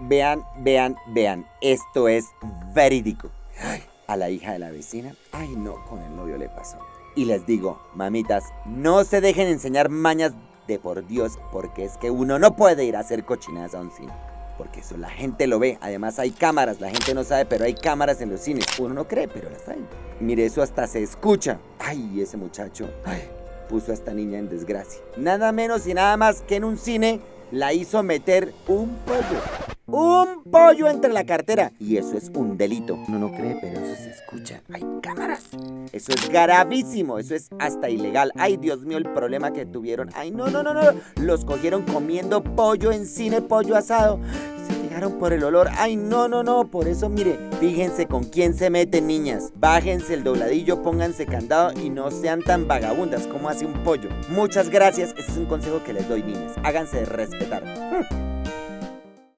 vean, vean, vean. Esto es verídico. A la hija de la vecina, ay no, con el novio le pasó. Y les digo, mamitas, no se dejen enseñar mañas de por Dios, porque es que uno no puede ir a hacer cochinadas a un cine. Porque eso la gente lo ve. Además hay cámaras, la gente no sabe, pero hay cámaras en los cines. Uno no cree, pero las hay. Mire, eso hasta se escucha. Ay, ese muchacho. Ay, puso a esta niña en desgracia. Nada menos y nada más que en un cine la hizo meter un pollo. Un pollo entre la cartera. Y eso es un delito. Uno no cree, pero eso se escucha. Hay cámaras. Eso es gravísimo. Eso es hasta ilegal. Ay, Dios mío, el problema que tuvieron. Ay, no, no, no, no. Los cogieron comiendo pollo en cine, pollo asado. Se fijaron por el olor. Ay, no, no, no. Por eso, mire, fíjense con quién se meten, niñas. Bájense el dobladillo, pónganse candado y no sean tan vagabundas como hace un pollo. Muchas gracias. Ese es un consejo que les doy, niñas. Háganse respetar.